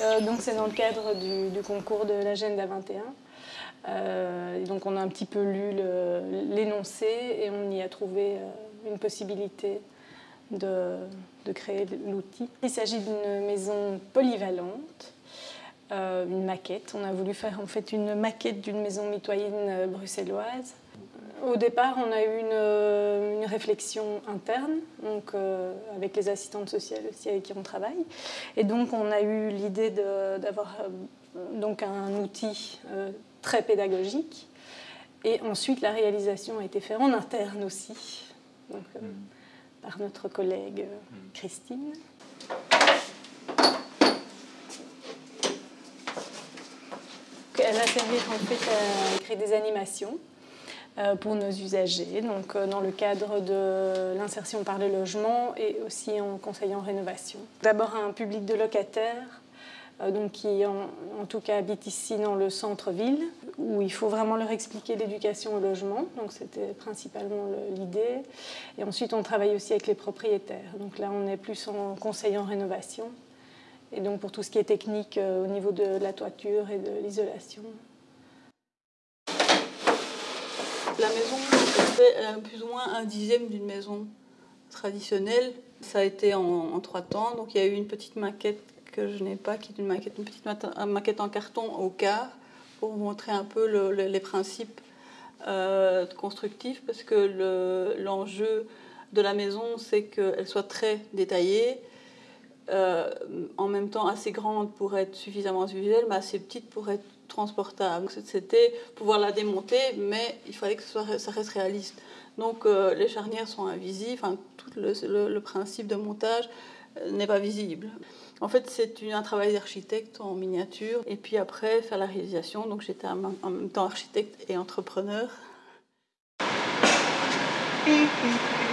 Euh, donc c'est dans le cadre du, concours de l'agenda 21. Euh, donc on a un petit peu lu l'énoncé et on y a trouvé euh, une possibilité de, créer l'outil. Il s'agit d'une maison polyvalente, une maquette. On a voulu faire en fait une maquette d'une maison mitoyenne bruxelloise au départ, on a eu une, réflexion interne, donc, euh, avec les assistantes sociales aussi avec qui on travaille. Et donc, on a eu l'idée d'avoir euh, donc un outil euh, très pédagogique. Et ensuite, la réalisation a été faite en interne aussi, donc, par notre collègue Christine. Elle a servi en fait à créer des animations euh, pour nos usagers, donc euh, dans le cadre de l'insertion par le logement et aussi en conseil en rénovation. D'abord un public de locataires euh, donc qui en, tout cas habitent ici dans le centre-ville, où il faut vraiment leur expliquer l'éducation au logement, donc c'était principalement l'idée. Et ensuite on travaille aussi avec les propriétaires, donc là on est plus en conseil en rénovation, et donc pour tout ce qui est technique au niveau de la toiture et de l'isolation. La maison fait euh, plus ou moins un dixième d'une maison traditionnelle. Ça a été en, trois temps. Donc il y a eu une petite maquette que je n'ai pas, qui est une maquette, une petite maquette en carton au quart, pour vous montrer un peu les principes euh, constructifs, parce que l'enjeu de la maison, c'est qu'elle soit très détaillée, euh, en même temps assez grande pour être suffisamment visuelle, mais assez petite pour être transportable. C'était pouvoir la démonter, mais il fallait que ça, reste réaliste. Donc euh, les charnières sont invisibles, enfin, tout le, principe de montage euh, n'est pas visible. En fait, c'est un travail d'architecte en miniature, et puis après, faire la réalisation. Donc j'étais en même temps architecte et entrepreneur.